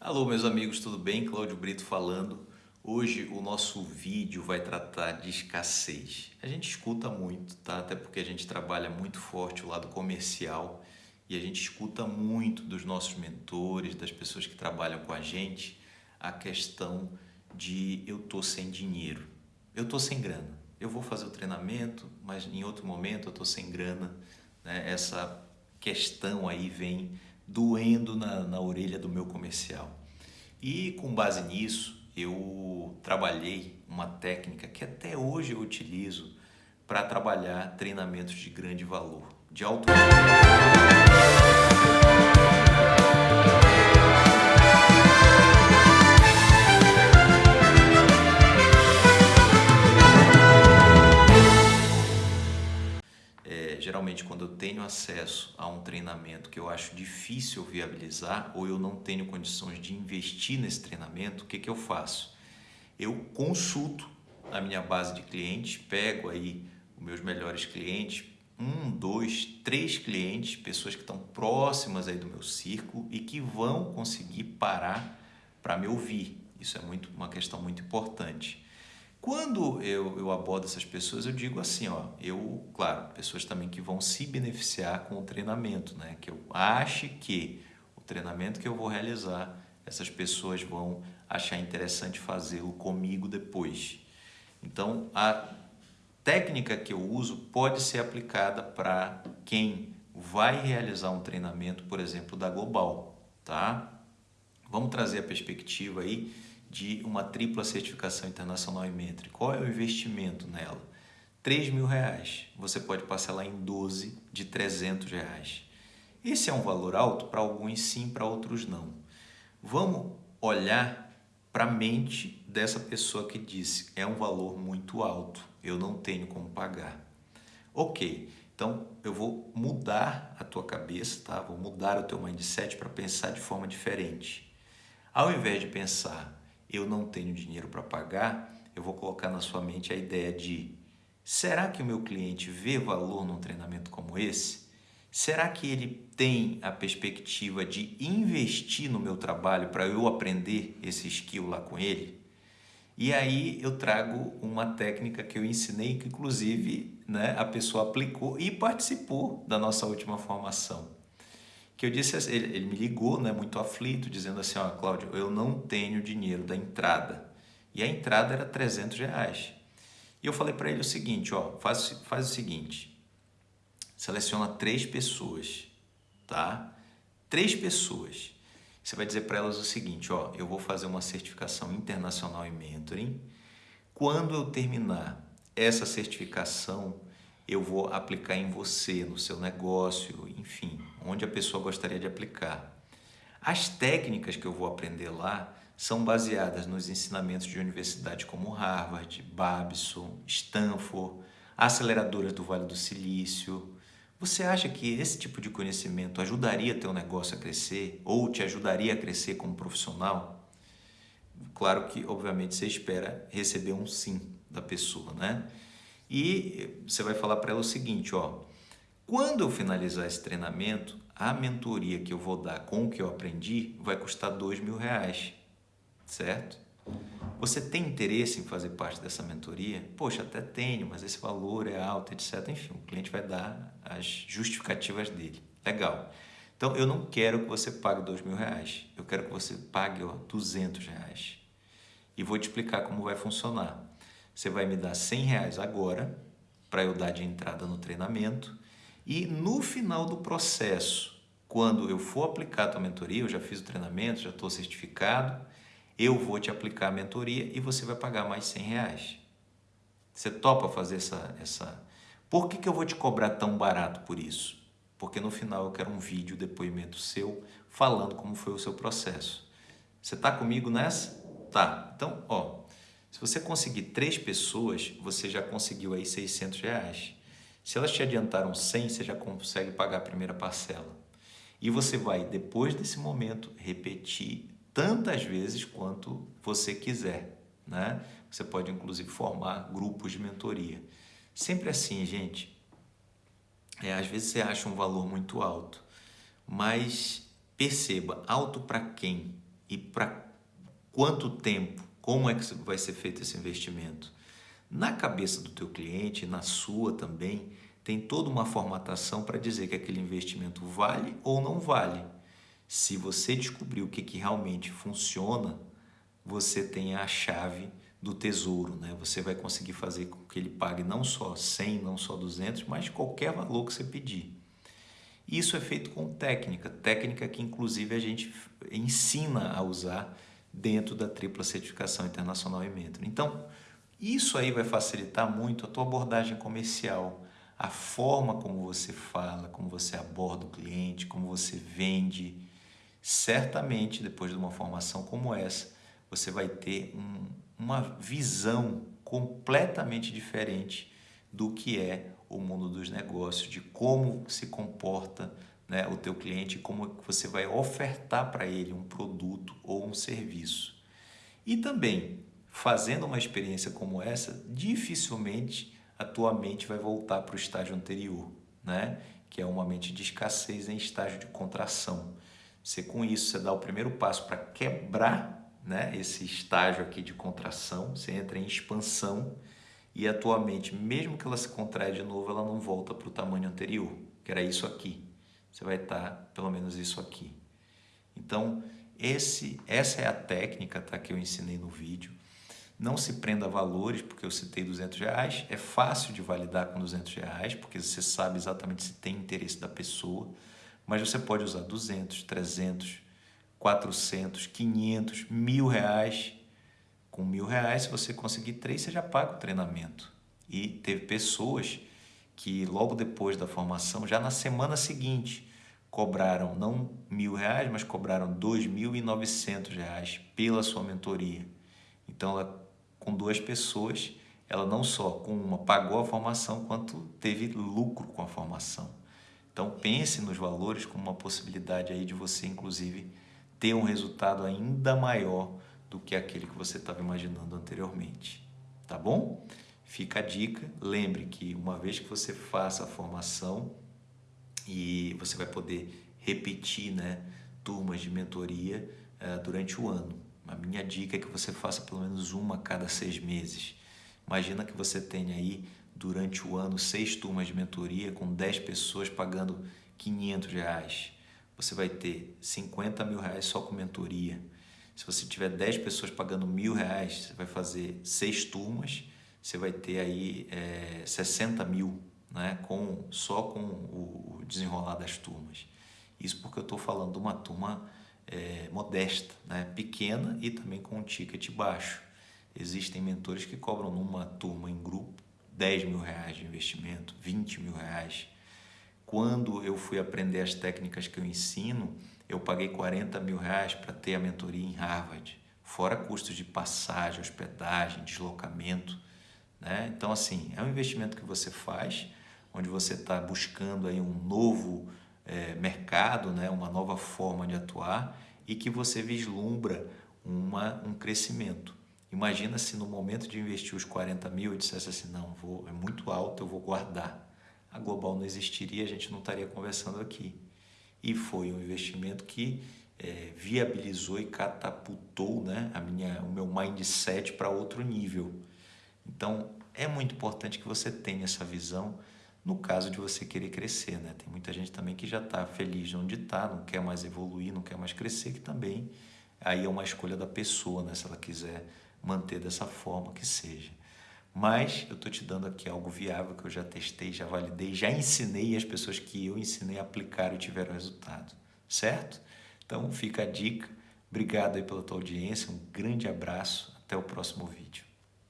Alô, meus amigos, tudo bem? Cláudio Brito falando. Hoje o nosso vídeo vai tratar de escassez. A gente escuta muito, tá? Até porque a gente trabalha muito forte o lado comercial e a gente escuta muito dos nossos mentores, das pessoas que trabalham com a gente, a questão de eu tô sem dinheiro, eu tô sem grana. Eu vou fazer o treinamento, mas em outro momento eu tô sem grana. Né? Essa questão aí vem doendo na, na orelha do meu comercial. E com base nisso, eu trabalhei uma técnica que até hoje eu utilizo para trabalhar treinamentos de grande valor, de alto geralmente quando eu tenho acesso a um treinamento que eu acho difícil viabilizar ou eu não tenho condições de investir nesse treinamento, o que, que eu faço? Eu consulto a minha base de clientes, pego aí os meus melhores clientes, um, dois, três clientes, pessoas que estão próximas aí do meu círculo e que vão conseguir parar para me ouvir. Isso é muito, uma questão muito importante. Quando eu, eu abordo essas pessoas, eu digo assim, ó, eu, claro, pessoas também que vão se beneficiar com o treinamento, né? Que eu ache que o treinamento que eu vou realizar, essas pessoas vão achar interessante fazê-lo comigo depois. Então, a técnica que eu uso pode ser aplicada para quem vai realizar um treinamento, por exemplo, da Global, tá? Vamos trazer a perspectiva aí de uma tripla certificação internacional em Metri. Qual é o investimento nela? 3 mil reais. Você pode parcelar em 12 de 300 reais. Esse é um valor alto? Para alguns sim, para outros não. Vamos olhar para a mente dessa pessoa que disse é um valor muito alto, eu não tenho como pagar. Ok, então eu vou mudar a tua cabeça, tá? vou mudar o teu mindset para pensar de forma diferente. Ao invés de pensar eu não tenho dinheiro para pagar, eu vou colocar na sua mente a ideia de será que o meu cliente vê valor num treinamento como esse? Será que ele tem a perspectiva de investir no meu trabalho para eu aprender esse skill lá com ele? E aí eu trago uma técnica que eu ensinei, que inclusive né, a pessoa aplicou e participou da nossa última formação que eu disse, assim, ele, ele me ligou, né, muito aflito, dizendo assim, ó, Cláudio, eu não tenho dinheiro da entrada. E a entrada era 300 reais. E eu falei para ele o seguinte, ó, faz, faz o seguinte, seleciona três pessoas, tá? Três pessoas. Você vai dizer para elas o seguinte, ó, eu vou fazer uma certificação internacional em mentoring. Quando eu terminar essa certificação, eu vou aplicar em você, no seu negócio, enfim, onde a pessoa gostaria de aplicar. As técnicas que eu vou aprender lá são baseadas nos ensinamentos de universidades como Harvard, Babson, Stanford, aceleradoras do Vale do Silício. Você acha que esse tipo de conhecimento ajudaria teu negócio a crescer ou te ajudaria a crescer como profissional? Claro que, obviamente, você espera receber um sim da pessoa, né? E você vai falar para ela o seguinte, ó, quando eu finalizar esse treinamento, a mentoria que eu vou dar com o que eu aprendi vai custar dois mil reais, certo? Você tem interesse em fazer parte dessa mentoria? Poxa, até tenho, mas esse valor é alto, etc. Enfim, o cliente vai dar as justificativas dele. Legal. Então, eu não quero que você pague dois mil reais. Eu quero que você pague ó, 200 reais. E vou te explicar como vai funcionar. Você vai me dar 100 reais agora para eu dar de entrada no treinamento e no final do processo, quando eu for aplicar a tua mentoria, eu já fiz o treinamento, já estou certificado, eu vou te aplicar a mentoria e você vai pagar mais 100 reais. Você topa fazer essa... essa... Por que, que eu vou te cobrar tão barato por isso? Porque no final eu quero um vídeo, depoimento seu, falando como foi o seu processo. Você está comigo nessa? Tá. Então, ó, se você conseguir três pessoas, você já conseguiu aí 600 reais. Se elas te adiantaram 100, você já consegue pagar a primeira parcela. E você vai, depois desse momento, repetir tantas vezes quanto você quiser. Né? Você pode, inclusive, formar grupos de mentoria. Sempre assim, gente. É, às vezes você acha um valor muito alto, mas perceba, alto para quem? e para quanto tempo, como é que vai ser feito esse investimento. Na cabeça do teu cliente, na sua também, tem toda uma formatação para dizer que aquele investimento vale ou não vale. Se você descobrir o que, que realmente funciona, você tem a chave do tesouro, né? Você vai conseguir fazer com que ele pague não só 100, não só 200, mas qualquer valor que você pedir. Isso é feito com técnica, técnica que inclusive a gente ensina a usar dentro da tripla certificação internacional em Mentor. Então, isso aí vai facilitar muito a tua abordagem comercial, a forma como você fala, como você aborda o cliente, como você vende. Certamente, depois de uma formação como essa, você vai ter um, uma visão completamente diferente do que é o mundo dos negócios, de como se comporta né, o teu cliente, como você vai ofertar para ele um produto ou um serviço. E também, fazendo uma experiência como essa, dificilmente a tua mente vai voltar para o estágio anterior, né? que é uma mente de escassez em estágio de contração. Você com isso, você dá o primeiro passo para quebrar né, esse estágio aqui de contração, você entra em expansão e a tua mente, mesmo que ela se contraia de novo, ela não volta para o tamanho anterior, que era isso aqui. Você vai estar tá, pelo menos isso aqui. Então, esse, essa é a técnica tá, que eu ensinei no vídeo. Não se prenda a valores, porque eu citei 200 reais. É fácil de validar com 200 reais, porque você sabe exatamente se tem interesse da pessoa. Mas você pode usar 200, 300, 400, 500, mil reais. Com mil reais, se você conseguir três, você já paga o treinamento. E teve pessoas que logo depois da formação, já na semana seguinte, cobraram não mil reais, mas cobraram dois mil e novecentos reais pela sua mentoria. Então, ela, com duas pessoas, ela não só com uma pagou a formação, quanto teve lucro com a formação. Então, pense nos valores como uma possibilidade aí de você, inclusive, ter um resultado ainda maior do que aquele que você estava imaginando anteriormente. Tá bom? Fica a dica. Lembre que uma vez que você faça a formação e você vai poder repetir né, turmas de mentoria uh, durante o ano. A minha dica é que você faça pelo menos uma a cada seis meses. Imagina que você tenha aí durante o ano seis turmas de mentoria com 10 pessoas pagando 500 reais você vai ter 50 mil reais só com mentoria. Se você tiver 10 pessoas pagando mil reais, você vai fazer seis turmas, você vai ter aí é, 60 mil, né? com, só com o desenrolar das turmas. Isso porque eu estou falando de uma turma é, modesta, né? pequena e também com um ticket baixo. Existem mentores que cobram numa turma em grupo 10 mil reais de investimento, 20 mil reais. Quando eu fui aprender as técnicas que eu ensino, eu paguei 40 mil reais para ter a mentoria em Harvard, fora custos de passagem, hospedagem, deslocamento. Né? Então, assim, é um investimento que você faz, onde você está buscando aí um novo é, mercado, né? uma nova forma de atuar e que você vislumbra uma, um crescimento. Imagina se no momento de investir os 40 mil eu dissesse assim, não, vou, é muito alto, eu vou guardar a Global não existiria, a gente não estaria conversando aqui. E foi um investimento que é, viabilizou e catapultou né, a minha, o meu mindset para outro nível. Então, é muito importante que você tenha essa visão no caso de você querer crescer. Né? Tem muita gente também que já está feliz de onde está, não quer mais evoluir, não quer mais crescer, que também aí é uma escolha da pessoa, né? se ela quiser manter dessa forma, que seja. Mas eu estou te dando aqui algo viável que eu já testei, já validei, já ensinei as pessoas que eu ensinei a aplicar e tiveram resultado, certo? Então fica a dica. Obrigado aí pela tua audiência, um grande abraço, até o próximo vídeo.